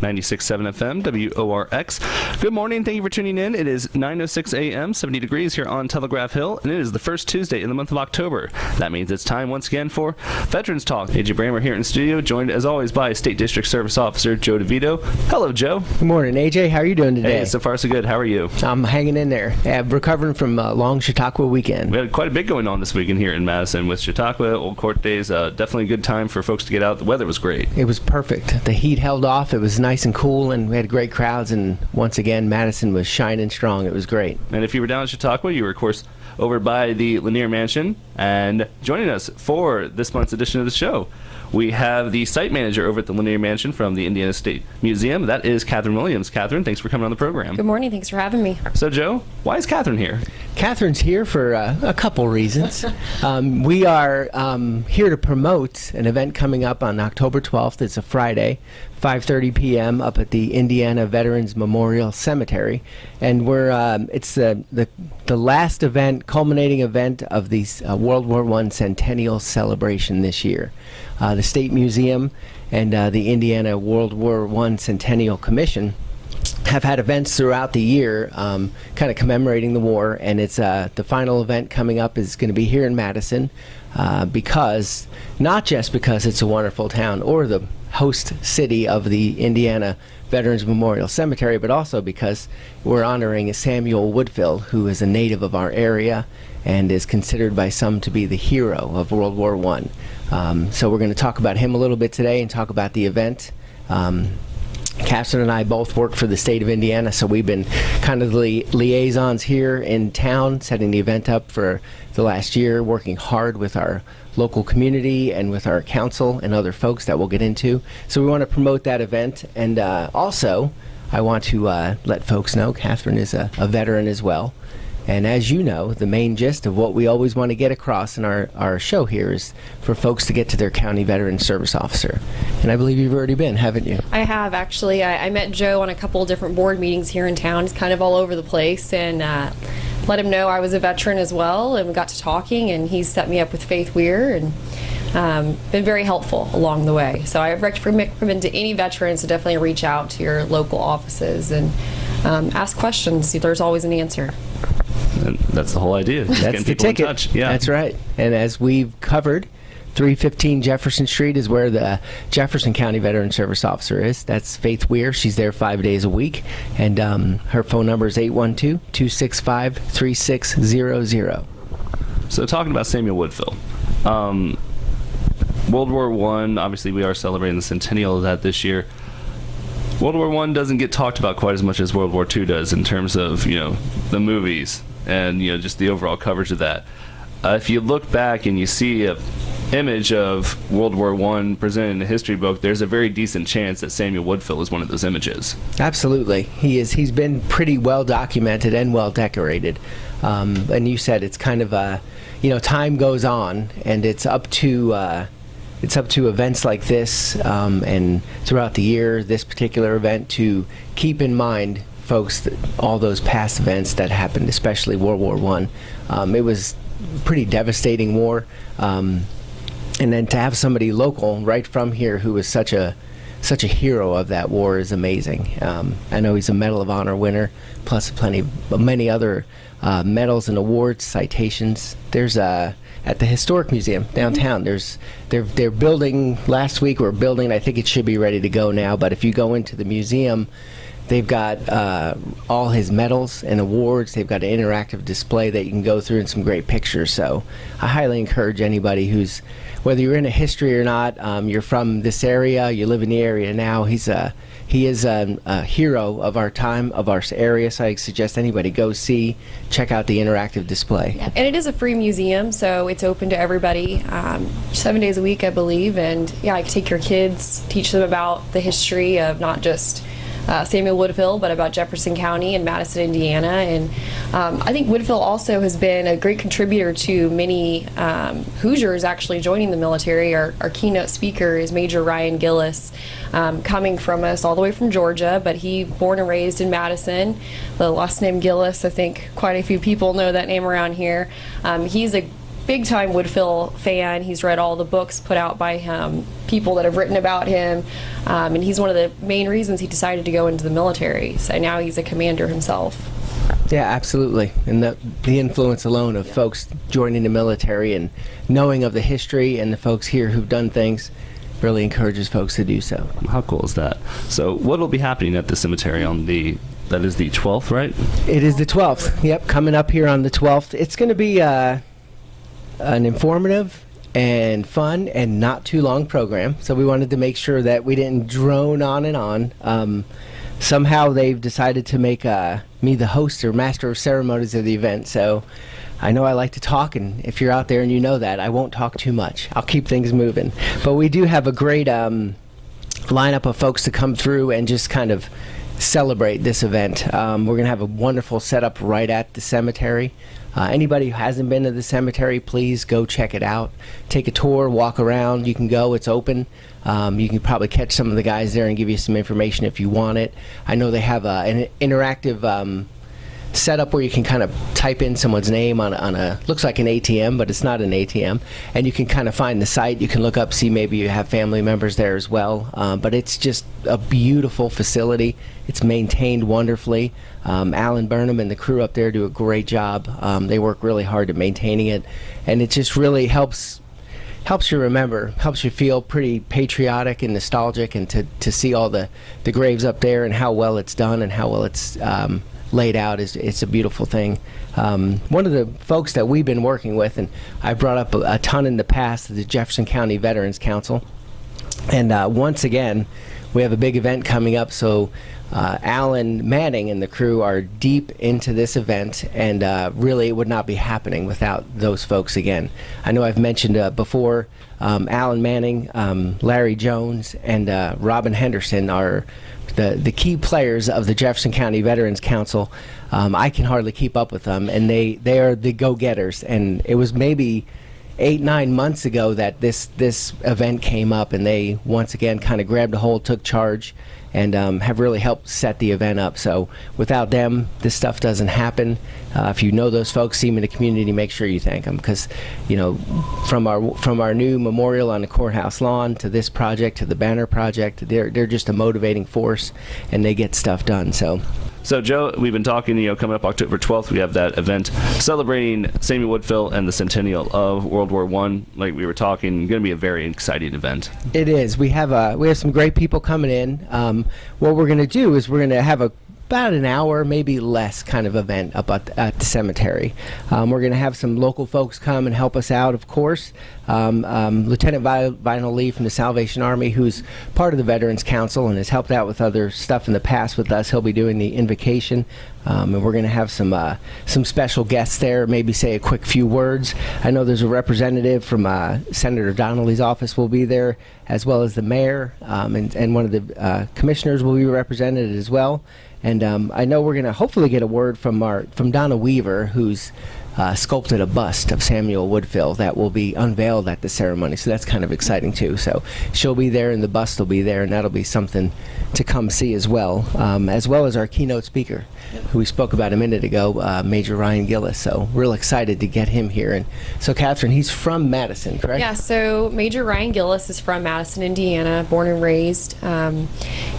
96.7 FM, WORX. Good morning. Thank you for tuning in. It is 9.06 a.m., 70 degrees here on Telegraph Hill, and it is the first Tuesday in the month of October. That means it's time once again for Veterans Talk. AJ Bramer here in studio, joined as always by State District Service Officer Joe DeVito. Hello, Joe. Good morning, AJ. How are you doing today? Hey, so far so good. How are you? I'm hanging in there. Uh, recovering from a long Chautauqua weekend. We had quite a bit going on this weekend here in Madison with Chautauqua, Old Court Days. Uh, definitely a good time for folks to get out. The weather was great. It was perfect. The heat held off. It was nice and cool, and we had great crowds. And once again, Madison was shining strong. It was great. And if you were down in Chautauqua, you were, of course, over by the Lanier Mansion. And joining us for this month's edition of the show, we have the site manager over at the Lanier Mansion from the Indiana State Museum. That is Catherine Williams. Catherine, thanks for coming on the program. Good morning. Thanks for having me. So, Joe, why is Catherine here? Catherine's here for uh, a couple reasons. um, we are um, here to promote an event coming up on October 12th. It's a Friday, 5:30 p.m. up at the Indiana Veterans Memorial Cemetery, and we're um, it's the, the the last event, culminating event of the uh, World War One centennial celebration this year. Uh, the State Museum and uh, the Indiana World War One Centennial Commission have had events throughout the year um, kind of commemorating the war and it's uh, the final event coming up is going to be here in Madison uh, because not just because it's a wonderful town or the host city of the Indiana Veterans Memorial Cemetery but also because we're honoring Samuel Woodfill who is a native of our area and is considered by some to be the hero of World War One. Um, so we're going to talk about him a little bit today and talk about the event. Um, Catherine and I both work for the state of Indiana, so we've been kind of the li liaisons here in town, setting the event up for the last year, working hard with our local community and with our council and other folks that we'll get into. So we want to promote that event, and uh, also I want to uh, let folks know Catherine is a, a veteran as well. And as you know, the main gist of what we always want to get across in our, our show here is for folks to get to their county veteran service officer. And I believe you've already been, haven't you? I have, actually. I, I met Joe on a couple different board meetings here in town. He's kind of all over the place. And uh, let him know I was a veteran as well. And we got to talking, and he set me up with Faith Weir. and um, been very helpful along the way. So I recommend to any veterans to definitely reach out to your local offices and um, ask questions. There's always an answer. And that's the whole idea. That's the ticket. Yeah. That's right. And as we've covered, 315 Jefferson Street is where the Jefferson County Veteran Service Officer is. That's Faith Weir. She's there five days a week. And um, her phone number is 812 265 3600. So, talking about Samuel Woodfill. Um, World War One. Obviously, we are celebrating the centennial of that this year. World War One doesn't get talked about quite as much as World War Two does in terms of you know the movies and you know just the overall coverage of that. Uh, if you look back and you see a image of World War One presented in a history book, there's a very decent chance that Samuel Woodfill is one of those images. Absolutely, he is. He's been pretty well documented and well decorated. Um, and you said it's kind of a, you know, time goes on, and it's up to. Uh, it's up to events like this um, and throughout the year, this particular event, to keep in mind folks all those past events that happened, especially World War One. Um, it was pretty devastating war, um, and then to have somebody local right from here who was such a such a hero of that war is amazing. Um, I know he's a Medal of Honor winner, plus plenty, many other uh, medals and awards, citations. There's a at the historic museum downtown. There's they're they're building last week. We're building. I think it should be ready to go now. But if you go into the museum, They've got uh, all his medals and awards. They've got an interactive display that you can go through and some great pictures. So I highly encourage anybody who's, whether you're in a history or not, um, you're from this area, you live in the area now. He's a he is a, a, hero of our time, of our area. So I suggest anybody go see, check out the interactive display. Yeah, and it is a free museum, so it's open to everybody, um, seven days a week, I believe. And yeah, I can take your kids, teach them about the history of not just uh, Samuel Woodfill, but about Jefferson County and Madison, Indiana. And um, I think Woodfill also has been a great contributor to many um, Hoosiers actually joining the military. Our, our, keynote speaker is Major Ryan Gillis, um, coming from us all the way from Georgia, but he born and raised in Madison. The last name Gillis, I think quite a few people know that name around here. Um, he's a big time Woodfill fan. He's read all the books put out by him, people that have written about him, um, and he's one of the main reasons he decided to go into the military. So now he's a commander himself. Yeah, absolutely. And the, the influence alone of folks joining the military and knowing of the history and the folks here who've done things really encourages folks to do so. How cool is that? So, what will be happening at the cemetery on the that is the 12th, right? It is the 12th. Yep, coming up here on the 12th. It's going to be uh, an informative and fun and not too long program. So we wanted to make sure that we didn't drone on and on. Um, somehow they've decided to make uh, me the host or master of ceremonies of the event. So I know I like to talk, and if you're out there and you know that, I won't talk too much. I'll keep things moving. But we do have a great um, lineup of folks to come through and just kind of celebrate this event. Um, we're going to have a wonderful setup right at the cemetery. Uh, anybody who hasn't been to the cemetery, please go check it out. Take a tour, walk around. You can go, it's open. Um, you can probably catch some of the guys there and give you some information if you want it. I know they have uh, an interactive. Um, setup where you can kind of type in someone's name on, on a looks like an ATM, but it's not an ATM, and you can kind of find the site. You can look up, see maybe you have family members there as well. Um, but it's just a beautiful facility. It's maintained wonderfully. Um, Alan Burnham and the crew up there do a great job. Um, they work really hard at maintaining it, and it just really helps helps you remember, helps you feel pretty patriotic and nostalgic, and to, to see all the, the graves up there and how well it's done and how well it's um, laid out is it's a beautiful thing. Um, one of the folks that we've been working with, and I brought up a, a ton in the past, the Jefferson County Veterans Council, and uh, once again, we have a big event coming up. So uh, Alan Manning and the crew are deep into this event, and uh, really it would not be happening without those folks again. I know I've mentioned uh, before um, Alan Manning, um, Larry Jones, and uh, Robin Henderson are the, the key players of the Jefferson County Veterans Council. Um, I can hardly keep up with them, and they, they are the go-getters. And it was maybe eight nine months ago that this this event came up, and they once again kind of grabbed a hold, took charge, and um, have really helped set the event up. So without them, this stuff doesn't happen. Uh, if you know those folks, see them in the community, make sure you thank them because, you know, from our from our new memorial on the courthouse lawn to this project to the banner project, they're they're just a motivating force, and they get stuff done. So. So, Joe, we've been talking, you know, coming up October 12th, we have that event celebrating Samuel Woodfill and the centennial of World War One. Like we were talking, going to be a very exciting event. It is. We have a, we have some great people coming in. Um, what we're going to do is we're going to have a about an hour, maybe less, kind of event up at, at the cemetery. Um, we're going to have some local folks come and help us out, of course. Um, um, Lieutenant Vinyl Lee from the Salvation Army, who's part of the Veterans Council and has helped out with other stuff in the past with us. He'll be doing the invocation, um, and we're going to have some uh, some special guests there. Maybe say a quick few words. I know there's a representative from uh, Senator Donnelly's office will be there, as well as the mayor, um, and and one of the uh, commissioners will be represented as well. And um, I know we're going to hopefully get a word from our from Donna Weaver, who's uh, sculpted a bust of Samuel Woodfill that will be unveiled at the ceremony. So that's kind of exciting too. So she'll be there, and the bust will be there, and that'll be something to come see as well, um, as well as our keynote speaker, who we spoke about a minute ago, uh, Major Ryan Gillis. So real excited to get him here. And so, Catherine, he's from Madison, correct? Yeah. So Major Ryan Gillis is from Madison, Indiana, born and raised. Um,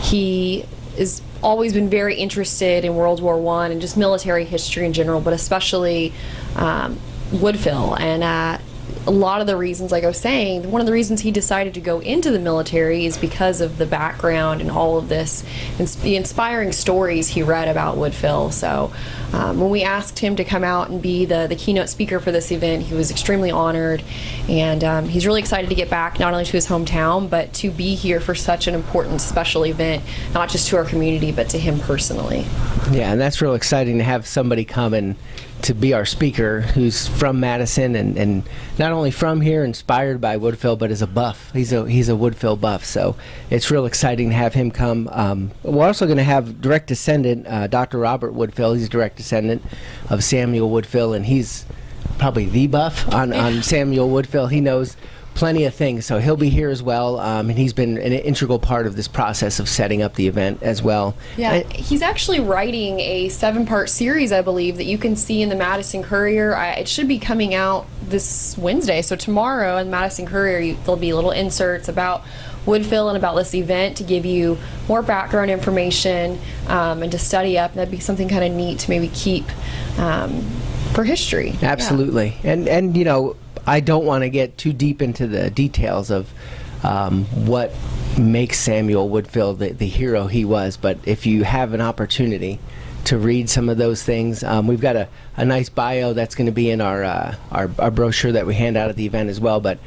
he is always been very interested in World War One and just military history in general, but especially um, Woodfill. And uh, a lot of the reasons, like I was saying, one of the reasons he decided to go into the military is because of the background and all of this, and the inspiring stories he read about Woodfill. So um, when we asked him to come out and be the, the keynote speaker for this event, he was extremely honored, and um, he's really excited to get back not only to his hometown, but to be here for such an important special event, not just to our community, but to him personally. Yeah, and that's real exciting to have somebody come and to be our speaker who's from Madison and, and not only from here, inspired by Woodfill, but is a buff. He's a he's a Woodfill buff, so it's real exciting to have him come. Um, we're also going to have direct descendant uh, Dr. Robert Woodfill. He's direct descendant of Samuel Woodfill, and he's probably the buff on, on Samuel Woodfill. He knows plenty of things. So he'll be here as well, um, and he's been an integral part of this process of setting up the event as well. Yeah, And- he's actually writing a seven-part series, I believe, that you can see in the Madison Courier. I, it should be coming out this Wednesday, so tomorrow in the Madison Courier you, there'll be little inserts about Woodfill and about this event to give you more background information um, and to study up. That'd be something kind of neat to maybe keep um, for history. Yeah. Absolutely, and and you know, I don't want to get too deep into the details of um, what makes Samuel Woodfill the, the hero he was. But if you have an opportunity to read some of those things, um, we've got a, a nice bio that's going to be in our, uh, our our brochure that we hand out at the event as well. But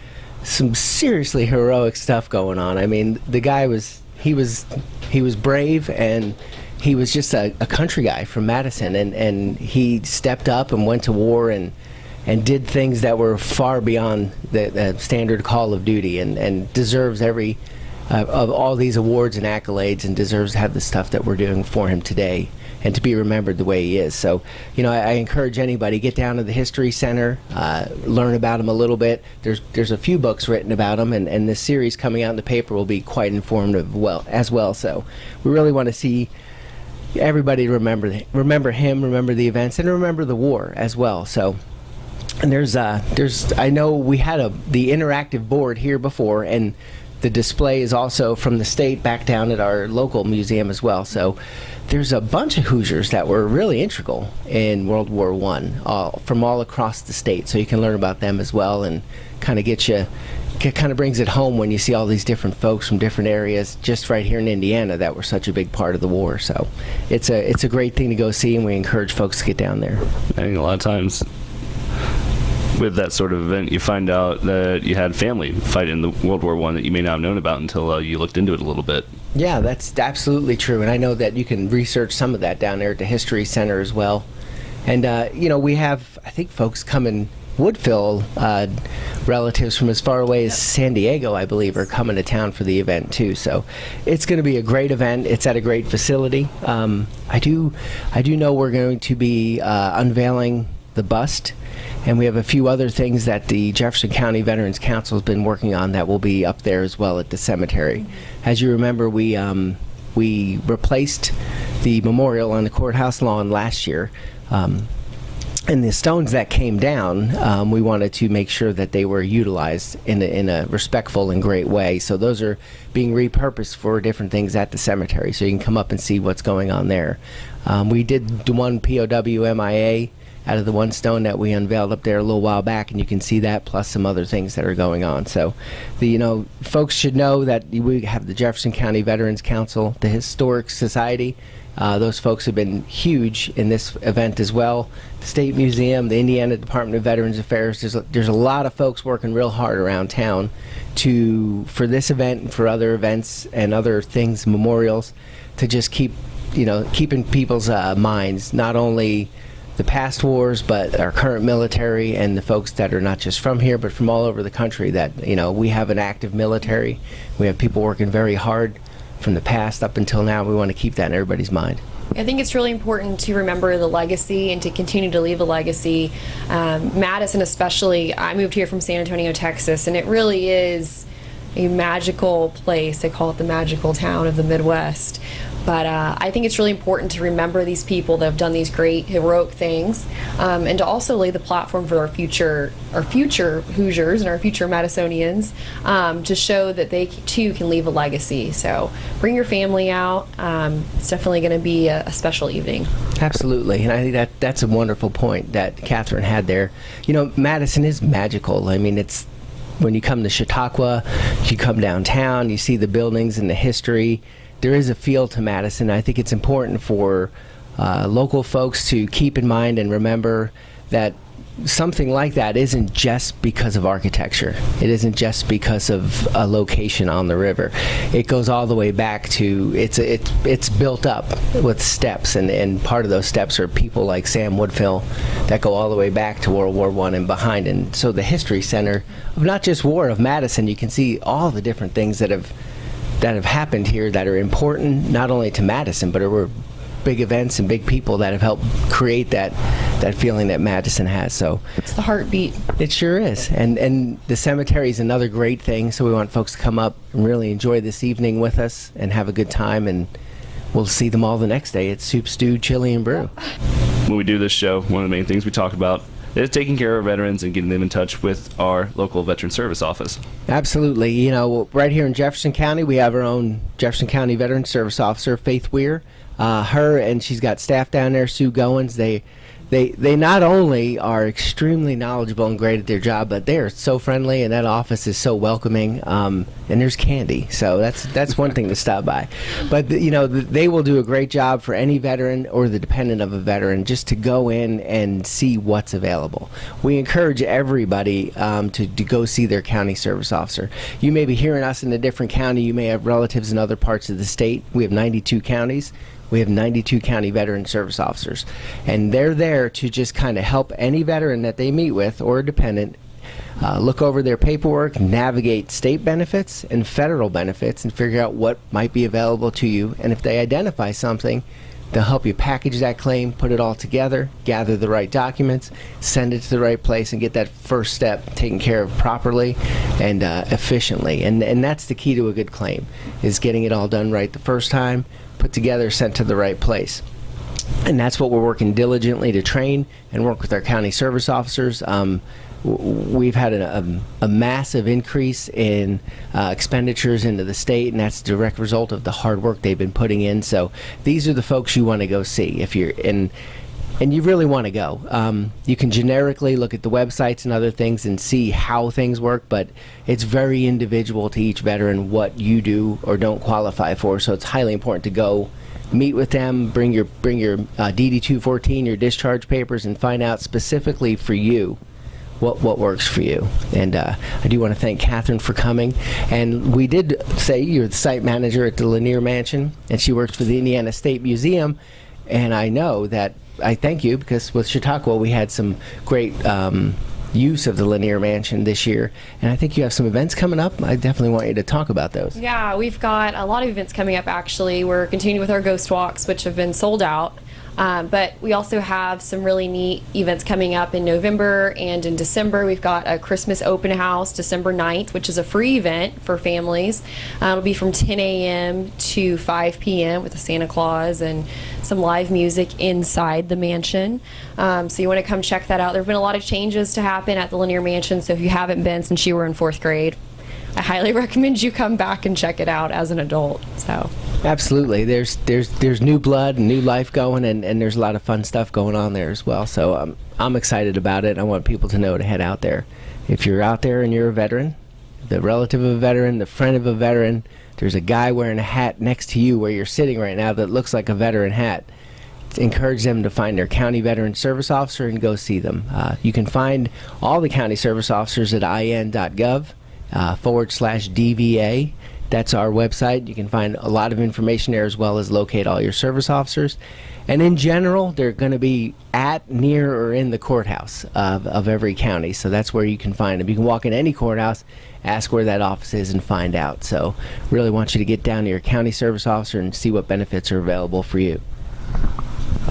some seriously heroic stuff going on. I mean, the guy was he was he was brave and he was just a, a country guy from Madison, and, and he stepped up and went to war and and did things that were far beyond the, standard call of duty, and, and deserves every uh, of all these awards and accolades, and deserves to have the stuff that we're doing for him today, and to be remembered the way he is. So, you know, I, I encourage anybody get down to the History Center, uh, learn about him a little bit. There's there's a few books written about him, and, and this series coming out in the paper will be quite informative well as well. So, we really want to see everybody remember remember him, remember the events, and remember the war as well. So, and there's uh there's I know we had a the interactive board here before, and the display is also from the state back down at our local museum as well. So. There's a bunch of Hoosiers that were really integral in World War One, all from all across the state. So you can learn about them as well, and kind of get you kind of brings it home when you see all these different folks from different areas just right here in Indiana that were such a big part of the war. So it's a it's a great thing to go see, and we encourage folks to get down there. I think a lot of times with that sort of event, you find out that you had family fight in the World War One that you may not have known about until uh, you looked into it a little bit. Yeah, that's absolutely true, and I know that you can research some of that down there at the History Center as well. And uh, you know, we have I think folks coming. Woodfill uh, relatives from as far away as San Diego, I believe, are coming to town for the event too. So it's going to be a great event. It's at a great facility. Um, I do, I do know we're going to be uh, unveiling the bust, and we have a few other things that the Jefferson County Veterans Council has been working on that will be up there as well at the cemetery. As you remember, we um, we replaced the memorial on the courthouse lawn last year. Um, and the stones that came down, um, we wanted to make sure that they were utilized in a, in a respectful and great way. So those are being repurposed for different things at the cemetery. So you can come up and see what's going on there. Um, we did one POW MIA out of the one stone that we unveiled up there a little while back, and you can see that plus some other things that are going on. So, the you know folks should know that we have the Jefferson County Veterans Council, the Historic Society. Uh, those folks have been huge in this event as well. The State Museum, the Indiana Department of Veterans Affairs. There's a, there's a lot of folks working real hard around town to for this event and for other events and other things, memorials, to just keep you know keeping people's uh, minds not only the past wars, but our current military and the folks that are not just from here, but from all over the country. That you know, we have an active military. We have people working very hard from the past up until now. We want to keep that in everybody's mind. I think it's really important to remember the legacy and to continue to leave a legacy. Um, Madison, especially, I moved here from San Antonio, Texas, and it really is a magical place. They call it the magical town of the Midwest. But uh, I think it's really important to remember these people that have done these great heroic things, um, and to also lay the platform for our future, our future Hoosiers and our future Madisonians, um, to show that they too can leave a legacy. So bring your family out. Um, it's definitely going to be a, a special evening. Absolutely, and I think that that's a wonderful point that Catherine had there. You know, Madison is magical. I mean, it's when you come to Chautauqua, you come downtown, you see the buildings and the history. There is a feel to Madison. I think it's important for uh, local folks to keep in mind and remember that something like that isn't just because of architecture. It isn't just because of a location on the river. It goes all the way back to it's it's it's built up with steps, and, and part of those steps are people like Sam Woodfill that go all the way back to World War One and behind. And so the history center of not just war of Madison, you can see all the different things that have that have happened here that are important not only to Madison but are big events and big people that have helped create that that feeling that Madison has. So It's the heartbeat. it sure is. And and the cemetery is another great thing. So we want folks to come up and really enjoy this evening with us and have a good time. And we'll see them all the next day at Soup Stew Chili and Brew. When we do this show, one of the main things we talk about is taking care of veterans and getting them in touch with our local veteran service office. Absolutely. You know, right here in Jefferson County, we have our own Jefferson County Veteran Service Officer, Faith Weir. Uh, her and she's got staff down there, Sue Goins. They, they, they not only are extremely knowledgeable and great at their job, but they are so friendly, and that office is so welcoming. Um, and there's candy, so that's that's one thing to stop by. But you know, th- they will do a great job for any veteran or the dependent of a veteran just to go in and see what's available. We encourage everybody um, to, to go see their county service officer. You may be hearing us in a different county. You may have relatives in other parts of the state. We have 92 counties. We have 92 county veteran service officers, and they're there to just kind of help any veteran that they meet with or a dependent uh, look over their paperwork, navigate state benefits and federal benefits, and figure out what might be available to you. And if they identify something, they'll help you package that claim, put it all together, gather the right documents, send it to the right place, and get that first step taken care of properly and uh, efficiently. And and that's the key to a good claim, is getting it all done right the first time, put together, sent to the right place and that's what we're working diligently to train and work with our county service officers. Um, we've had a, a, a massive increase in uh, expenditures into the state, and that's a direct result of the hard work they've been putting in. So these are the folks you want to go see if you're in. And you really want to go. Um, you can generically look at the websites and other things and see how things work, but it's very individual to each veteran what you do or don't qualify for. So it's highly important to go meet with them, bring your bring your uh, DD two fourteen, your discharge papers, and find out specifically for you what what works for you. And uh, I do want to thank Catherine for coming. And we did say you're the site manager at the Lanier Mansion, and she works for the Indiana State Museum. And I know that I thank you because with Chautauqua we had some great. Um, use of the Lanier Mansion this year, and I think you have some events coming up. I definitely want you to talk about those. Yeah, we've got a lot of events coming up actually. We're continuing with our ghost walks, which have been sold out. Um, but we also have some really neat events coming up in November and in December. We've got a Christmas open house December 9th, which is a free event for families. Uh, it'll be from 10 a.m. to 5 p.m. with a Santa Claus and some live music inside the mansion. Um, so you want to come check that out. There have been a lot of changes to happen at the Lanier Mansion, so if you haven't been since you were in fourth grade, I highly recommend you come back and check it out as an adult. So Absolutely. There's there's there's new blood and new life going, and, and there's a lot of fun stuff going on there as well. So um, I'm excited about it. I want people to know to head out there. If you're out there and you're a veteran, the relative of a veteran, the friend of a veteran, there's a guy wearing a hat next to you where you're sitting right now that looks like a veteran hat. Encourage them to find their county veteran service officer and go see them. Uh, you can find all the county service officers at in.gov uh, forward slash DVA. That's our website. You can find a lot of information there as well as locate all your service officers. And in general, they're going to be at, near, or in the courthouse of, of every county. So that's where you can find them. You can walk in any courthouse, ask where that office is, and find out. So, really want you to get down to your county service officer and see what benefits are available for you.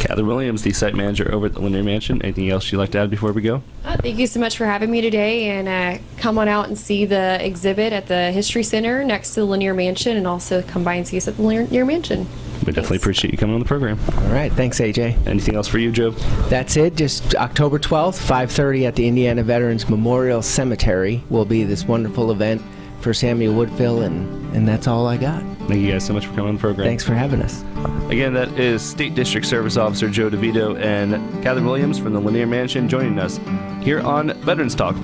Catherine Williams, the site manager over at the Lanier Mansion. Anything else you'd like to add before we go? uh, thank you so much for having me today, and uh, come on out and see the exhibit at the History Center next to the Lanier Mansion, and also come by and see us at the Lanier Mansion. We definitely Thanks. appreciate you coming on the program. All right. Thanks, AJ. Anything else for you, Joe? That's it. Just October 12th, 5:30 at the Indiana Veterans Memorial Cemetery will be this wonderful event for Samuel Woodfill, and and that's all I got. Thank you guys so much for coming on the program. Thanks for having us. Again, that is State District Service Officer Joe DeVito and Catherine Williams from the Lanier Mansion joining us here on Veterans Talk.